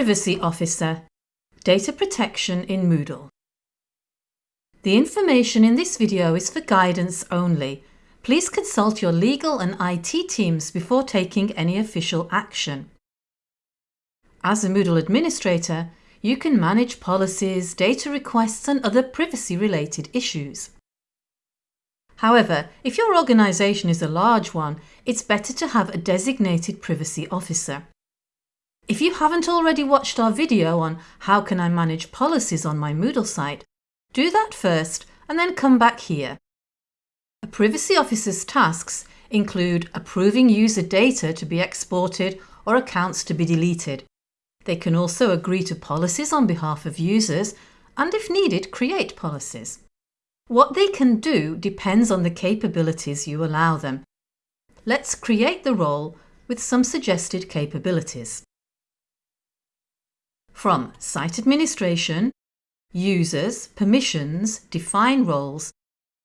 Privacy Officer Data Protection in Moodle The information in this video is for guidance only. Please consult your legal and IT teams before taking any official action. As a Moodle administrator, you can manage policies, data requests and other privacy-related issues. However, if your organisation is a large one, it's better to have a designated privacy officer. If you haven't already watched our video on how can I manage policies on my Moodle site, do that first and then come back here. A privacy officer's tasks include approving user data to be exported or accounts to be deleted. They can also agree to policies on behalf of users and if needed create policies. What they can do depends on the capabilities you allow them. Let's create the role with some suggested capabilities. From Site Administration, Users, Permissions, Define Roles,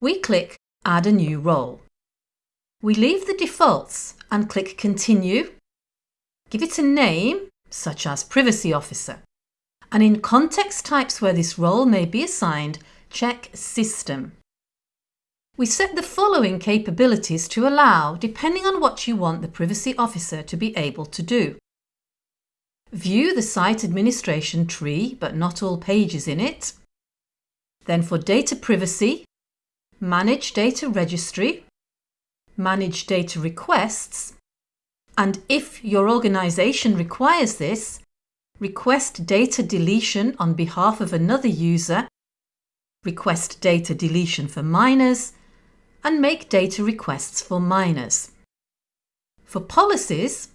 we click Add a new role. We leave the defaults and click Continue. Give it a name, such as Privacy Officer. And in context types where this role may be assigned, check System. We set the following capabilities to allow depending on what you want the Privacy Officer to be able to do. View the site administration tree, but not all pages in it. Then for data privacy, manage data registry, manage data requests, and if your organisation requires this, request data deletion on behalf of another user, request data deletion for minors, and make data requests for minors. For policies,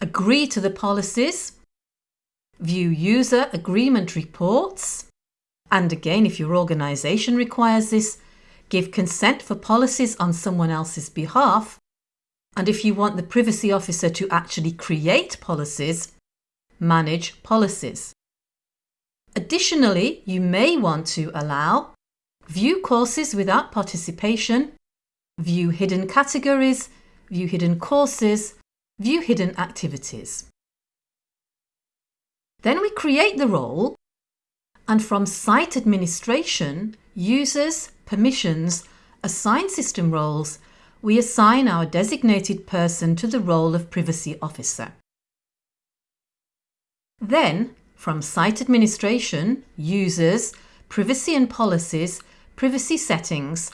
agree to the policies, view user agreement reports, and again, if your organisation requires this, give consent for policies on someone else's behalf, and if you want the privacy officer to actually create policies, manage policies. Additionally, you may want to allow view courses without participation, view hidden categories, view hidden courses, View hidden activities. Then we create the role and from Site Administration, Users, Permissions, Assign System Roles, we assign our designated person to the role of Privacy Officer. Then, from Site Administration, Users, Privacy and Policies, Privacy Settings,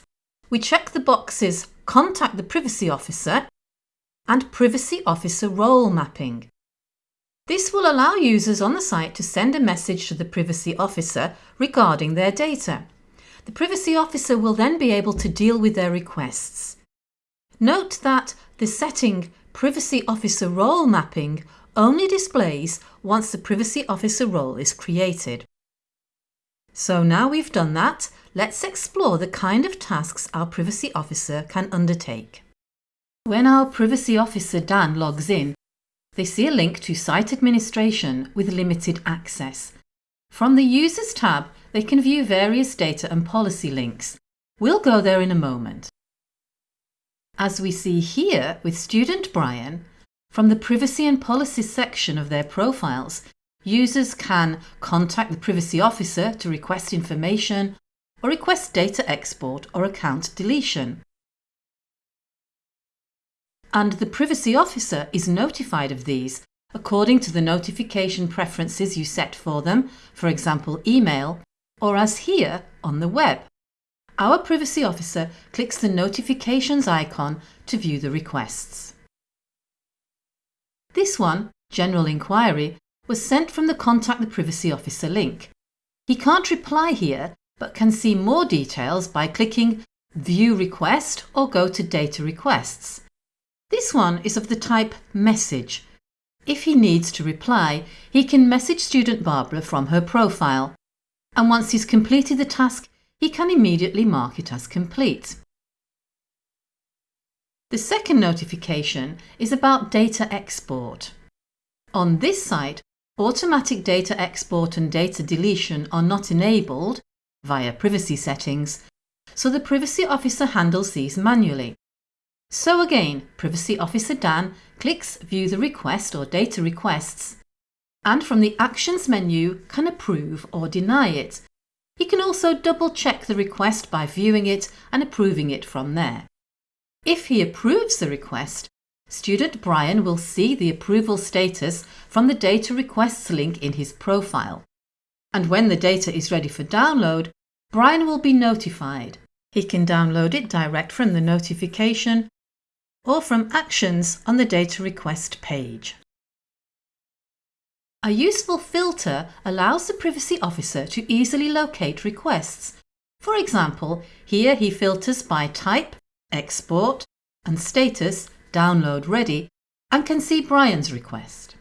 we check the boxes Contact the Privacy Officer and Privacy Officer Role Mapping. This will allow users on the site to send a message to the Privacy Officer regarding their data. The Privacy Officer will then be able to deal with their requests. Note that the setting Privacy Officer Role Mapping only displays once the Privacy Officer role is created. So now we've done that, let's explore the kind of tasks our Privacy Officer can undertake. When our Privacy Officer Dan logs in, they see a link to Site Administration with limited access. From the Users tab, they can view various data and policy links. We'll go there in a moment. As we see here with student Brian, from the Privacy and Policies section of their profiles, users can contact the Privacy Officer to request information or request data export or account deletion and the Privacy Officer is notified of these according to the notification preferences you set for them, for example email, or as here on the web. Our Privacy Officer clicks the notifications icon to view the requests. This one, General Inquiry, was sent from the Contact the Privacy Officer link. He can't reply here, but can see more details by clicking View Request or go to Data Requests. This one is of the type message. If he needs to reply, he can message student Barbara from her profile. And once he's completed the task, he can immediately mark it as complete. The second notification is about data export. On this site, automatic data export and data deletion are not enabled via privacy settings, so the Privacy Officer handles these manually. So again, Privacy Officer Dan clicks View the request or data requests and from the Actions menu can approve or deny it. He can also double check the request by viewing it and approving it from there. If he approves the request, student Brian will see the approval status from the Data Requests link in his profile. And when the data is ready for download, Brian will be notified. He can download it direct from the notification or from Actions on the Data Request page. A useful filter allows the privacy officer to easily locate requests. For example, here he filters by type, export and status download ready and can see Brian's request.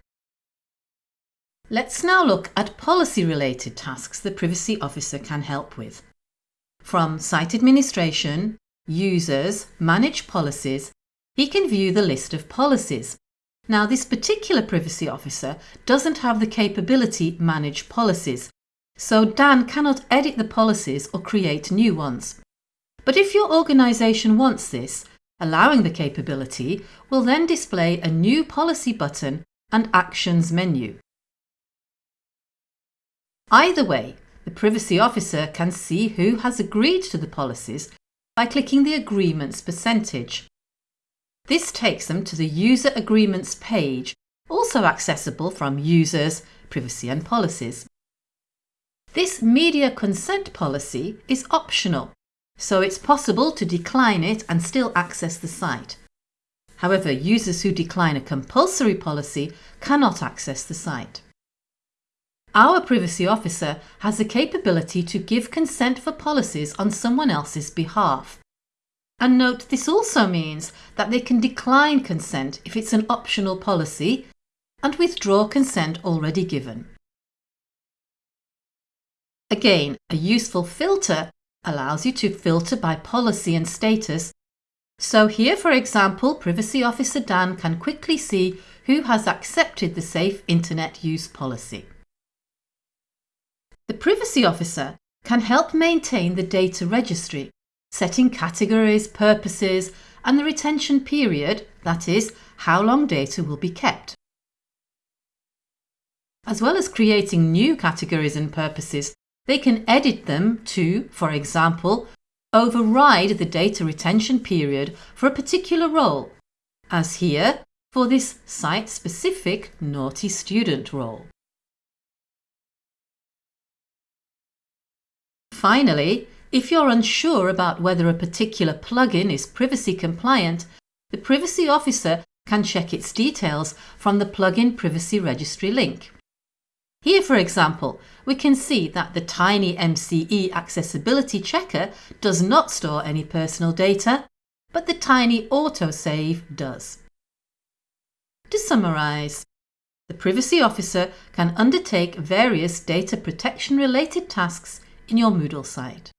Let's now look at policy-related tasks the Privacy Officer can help with. From Site Administration, Users, Manage Policies, he can view the list of policies. Now this particular Privacy Officer doesn't have the capability Manage Policies, so Dan cannot edit the policies or create new ones. But if your organisation wants this, allowing the capability will then display a new policy button and Actions menu. Either way, the Privacy Officer can see who has agreed to the policies by clicking the Agreements percentage. This takes them to the User Agreements page, also accessible from Users, Privacy and Policies. This media consent policy is optional so it's possible to decline it and still access the site. However, users who decline a compulsory policy cannot access the site. Our privacy officer has the capability to give consent for policies on someone else's behalf. And note this also means that they can decline consent if it's an optional policy and withdraw consent already given. Again, a useful filter allows you to filter by policy and status. So here, for example, Privacy Officer Dan can quickly see who has accepted the Safe Internet Use policy. The Privacy Officer can help maintain the data registry, setting categories, purposes and the retention period, that is, how long data will be kept. As well as creating new categories and purposes, they can edit them to, for example, override the data retention period for a particular role, as here for this site-specific Naughty Student role. Finally, if you're unsure about whether a particular plugin is privacy compliant, the Privacy Officer can check its details from the Plugin Privacy Registry link. Here, for example, we can see that the Tiny MCE Accessibility Checker does not store any personal data, but the Tiny Autosave does. To summarise, the Privacy Officer can undertake various data protection related tasks in your Moodle site.